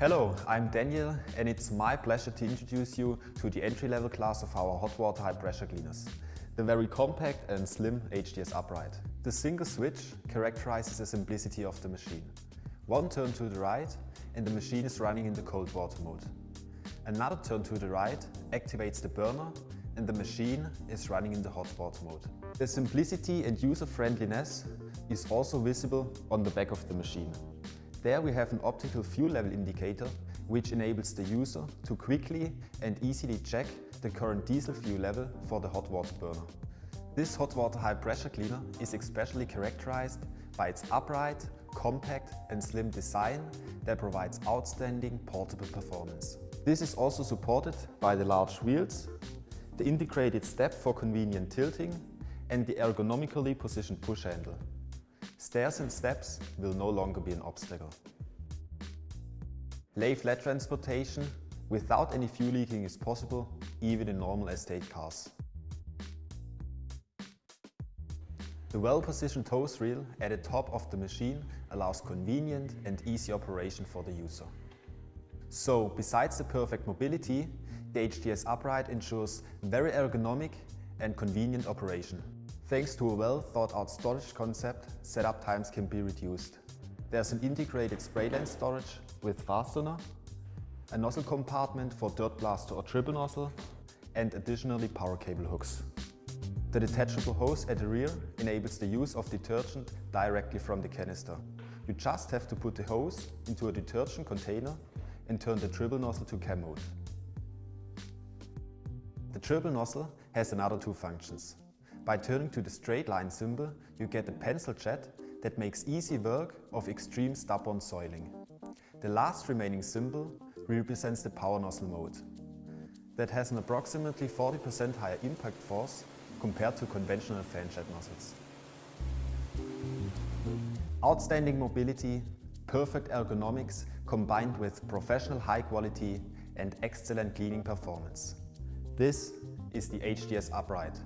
Hello, I'm Daniel and it's my pleasure to introduce you to the entry-level class of our hot water high pressure cleaners, the very compact and slim HDS upright. The single switch characterizes the simplicity of the machine. One turn to the right and the machine is running in the cold water mode. Another turn to the right activates the burner and the machine is running in the hot water mode. The simplicity and user-friendliness is also visible on the back of the machine. There we have an optical fuel level indicator which enables the user to quickly and easily check the current diesel fuel level for the hot water burner. This hot water high pressure cleaner is especially characterized by its upright, compact and slim design that provides outstanding portable performance. This is also supported by the large wheels, the integrated step for convenient tilting and the ergonomically positioned push handle. Stairs and steps will no longer be an obstacle. Lay flat transportation without any fuel leaking is possible, even in normal estate cars. The well-positioned hose reel at the top of the machine allows convenient and easy operation for the user. So, besides the perfect mobility, the HDS upright ensures very ergonomic and convenient operation. Thanks to a well thought out storage concept, setup times can be reduced. There's an integrated spray lance storage with fastener, a nozzle compartment for dirt blaster or triple nozzle, and additionally power cable hooks. The detachable hose at the rear enables the use of detergent directly from the canister. You just have to put the hose into a detergent container and turn the triple nozzle to cam mode. The triple nozzle has another two functions. By turning to the straight line symbol, you get a pencil jet that makes easy work of extreme stubborn soiling. The last remaining symbol represents the power nozzle mode that has an approximately 40% higher impact force compared to conventional fan jet nozzles. Outstanding mobility, perfect ergonomics combined with professional high quality and excellent cleaning performance. This is the HDS Upright.